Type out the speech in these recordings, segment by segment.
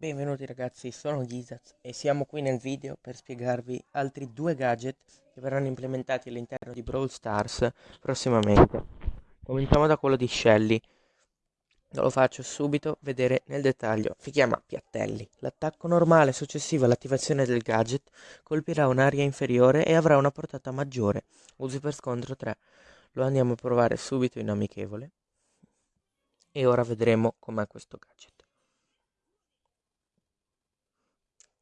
Benvenuti ragazzi, sono Gizaz e siamo qui nel video per spiegarvi altri due gadget che verranno implementati all'interno di Brawl Stars prossimamente. Cominciamo da quello di Shelly, lo faccio subito vedere nel dettaglio. Si chiama Piattelli. L'attacco normale successivo all'attivazione del gadget colpirà un'area inferiore e avrà una portata maggiore. Usi per scontro 3. Lo andiamo a provare subito in amichevole. E ora vedremo com'è questo gadget.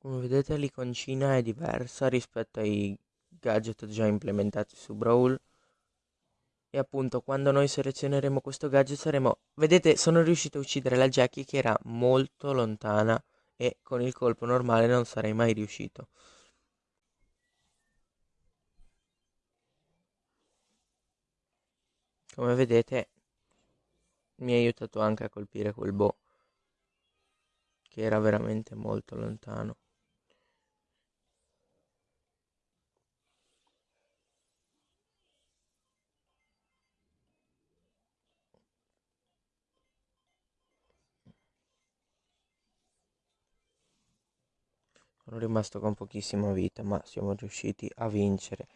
Come vedete l'iconcina è diversa rispetto ai gadget già implementati su Brawl. E appunto quando noi selezioneremo questo gadget saremo... Vedete sono riuscito a uccidere la Jackie che era molto lontana e con il colpo normale non sarei mai riuscito. Come vedete mi ha aiutato anche a colpire quel boh che era veramente molto lontano. Sono rimasto con pochissima vita, ma siamo riusciti a vincere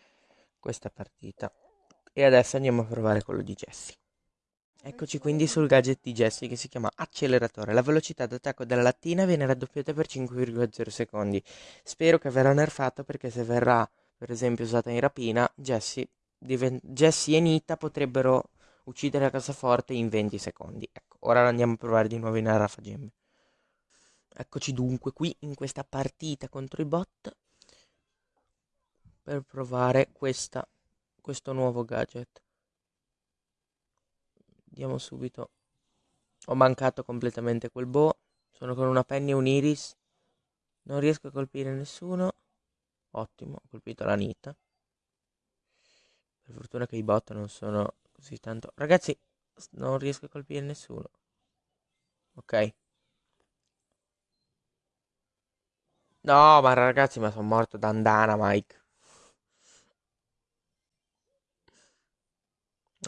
questa partita. E adesso andiamo a provare quello di Jesse. Eccoci quindi sul gadget di Jesse che si chiama acceleratore. La velocità d'attacco della lattina viene raddoppiata per 5,0 secondi. Spero che verrà nerfato perché se verrà per esempio usata in rapina, Jesse, Jessie e Nita potrebbero uccidere la cassaforte in 20 secondi. Ecco, ora andiamo a provare di nuovo in Arrafagemme. Eccoci dunque qui in questa partita contro i bot per provare questa, questo nuovo gadget. Andiamo subito. Ho mancato completamente quel bow. Sono con una penny e un iris. Non riesco a colpire nessuno. Ottimo, ho colpito la nita. Per fortuna che i bot non sono così tanto... Ragazzi, non riesco a colpire nessuno. Ok. No, ma ragazzi, ma sono morto da andana, Mike.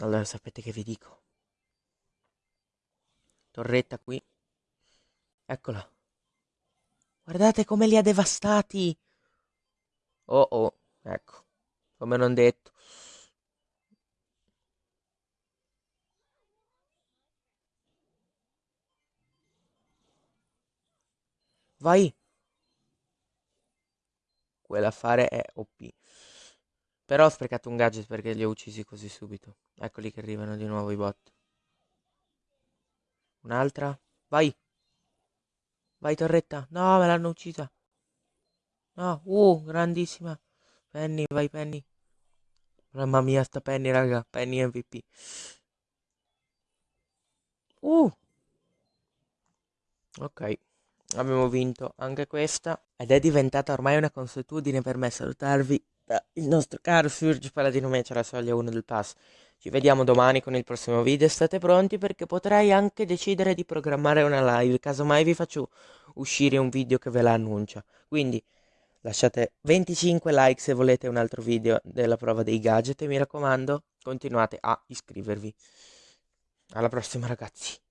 Allora, sapete che vi dico? Torretta qui. Eccola. Guardate come li ha devastati. Oh, oh, ecco. Come non detto. Vai quell'affare è OP. Però ho sprecato un gadget perché li ho uccisi così subito. Eccoli che arrivano di nuovo i bot. Un'altra. Vai. Vai torretta. No, me l'hanno uccisa. No, uh, grandissima. Penny, vai Penny. Mamma mia, sta Penny, raga. Penny MVP. Uh. Ok abbiamo vinto anche questa ed è diventata ormai una consuetudine per me salutarvi il nostro caro Surge Paladino Match alla soglia 1 del pass. Ci vediamo domani con il prossimo video, state pronti perché potrei anche decidere di programmare una live, casomai vi faccio uscire un video che ve la annuncia. Quindi lasciate 25 like se volete un altro video della prova dei gadget e mi raccomando continuate a iscrivervi. Alla prossima ragazzi.